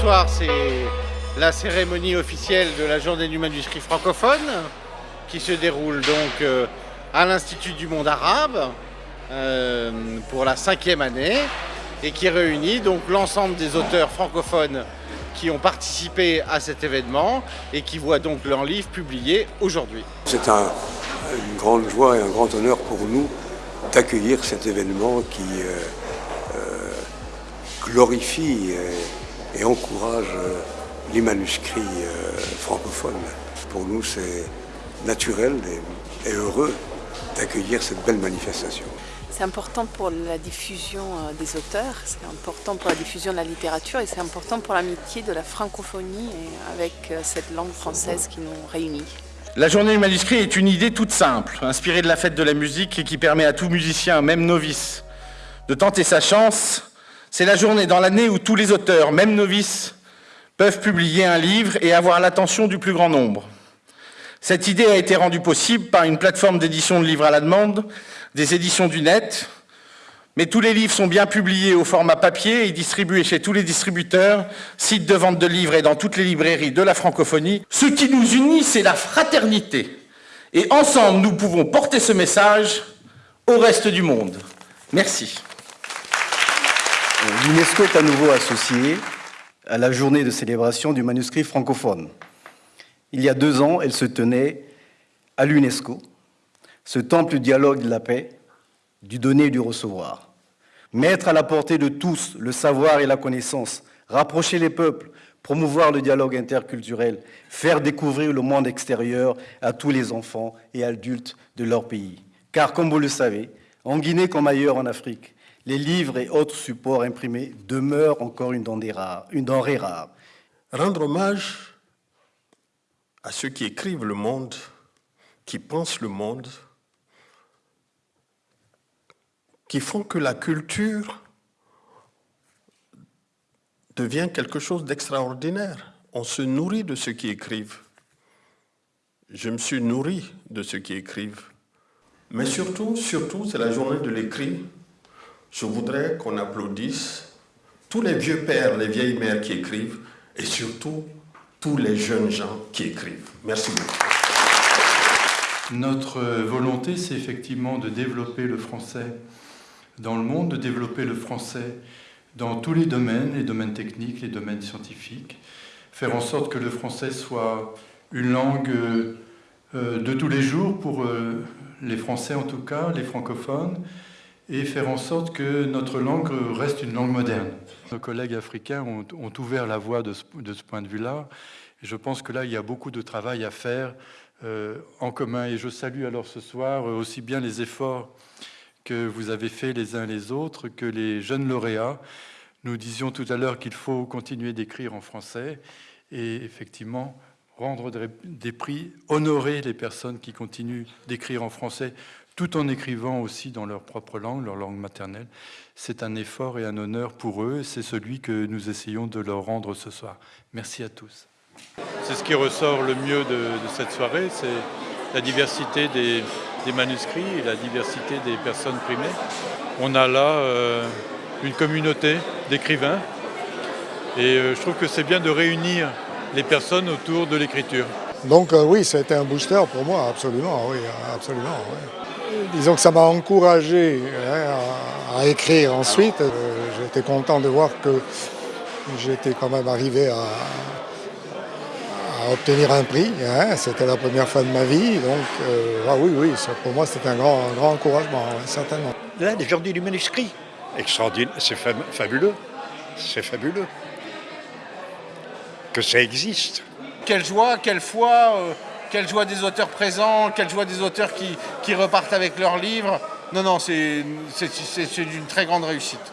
soir, c'est la cérémonie officielle de la journée du manuscrit francophone qui se déroule donc euh, à l'Institut du monde arabe euh, pour la cinquième année et qui réunit donc l'ensemble des auteurs francophones qui ont participé à cet événement et qui voient donc leurs livres publiés aujourd'hui. C'est une grande joie et un grand honneur pour nous d'accueillir cet événement qui euh, glorifie et encourage euh, les manuscrits euh, francophones. Pour nous, c'est naturel et, heureux d'accueillir cette belle manifestation. C'est important pour la diffusion euh, des auteurs, c'est important pour la diffusion de la littérature et c'est important pour l'amitié de la francophonie avec cette langue française qui nous réunit. La journée du manuscrit est une idée toute simple, inspirée de la fête de la musique et qui permet à tout musicien, même novice, de tenter sa chance c'est la journée dans l'année où tous les auteurs, même novices, peuvent publier un livre et avoir l'attention du plus grand nombre. Cette idée a été rendue possible par une plateforme d'édition de livres à la demande, des éditions du net, mais tous les livres sont bien publiés au format papier et distribués chez tous les distributeurs, sites de vente de livres et dans toutes les librairies de la francophonie. Ce qui nous unit, c'est la fraternité. Et ensemble, nous pouvons porter ce message au reste du monde. Merci. L'UNESCO est à nouveau associée à la journée de célébration du manuscrit francophone. Il y a deux ans, elle se tenait à l'UNESCO, ce temple du dialogue de la paix, du donner et du recevoir. Mettre à la portée de tous le savoir et la connaissance, rapprocher les peuples, promouvoir le dialogue interculturel, faire découvrir le monde extérieur à tous les enfants et adultes de leur pays. Car, comme vous le savez, en Guinée comme ailleurs en Afrique, les livres et autres supports imprimés demeurent encore une denrée rare. Rendre hommage à ceux qui écrivent le monde, qui pensent le monde, qui font que la culture devient quelque chose d'extraordinaire. On se nourrit de ceux qui écrivent. Je me suis nourri de ceux qui écrivent. Mais surtout, surtout, c'est la journée de l'écrit je voudrais qu'on applaudisse tous les vieux pères, les vieilles mères qui écrivent et surtout tous les jeunes gens qui écrivent. Merci beaucoup. Notre volonté, c'est effectivement de développer le français dans le monde, de développer le français dans tous les domaines, les domaines techniques, les domaines scientifiques, faire en sorte que le français soit une langue euh, de tous les jours pour euh, les Français en tout cas, les francophones, et faire en sorte que notre langue reste une langue moderne. Nos collègues africains ont, ouvert la voie de ce, point de vue-là. Je pense que là, il y a beaucoup de travail à faire euh, en commun. Et je salue alors ce soir aussi bien les efforts que vous avez faits les uns les autres que les jeunes lauréats. Nous disions tout à l'heure qu'il faut continuer d'écrire en français et effectivement rendre des prix, honorer les personnes qui continuent d'écrire en français tout en écrivant aussi dans leur propre langue, leur langue maternelle. C'est un effort et un honneur pour eux, c'est celui que nous essayons de leur rendre ce soir. Merci à tous. C'est ce qui ressort le mieux de, cette soirée, c'est la diversité des, manuscrits et la diversité des personnes primées. On a là euh, une communauté d'écrivains et euh, je trouve que c'est bien de réunir les personnes autour de l'écriture. Donc euh, oui, ça a été un booster pour moi, absolument, oui, absolument. Disons que ça m'a encouragé hein, à, écrire ensuite. Euh, j'étais content de voir que j'étais quand même arrivé à, obtenir un prix. Hein. C'était la première fois de ma vie. Donc, euh, ah oui, oui, pour moi, c'était un grand, grand encouragement, certainement. Là, journées du manuscrit, extraordinaire, c'est fabuleux. C'est fabuleux. Que ça existe. Quelle joie, quelle foi euh, quelle joie des auteurs présents, quelle joie des auteurs qui, repartent avec leurs livres. Non, non, c'est une très grande réussite.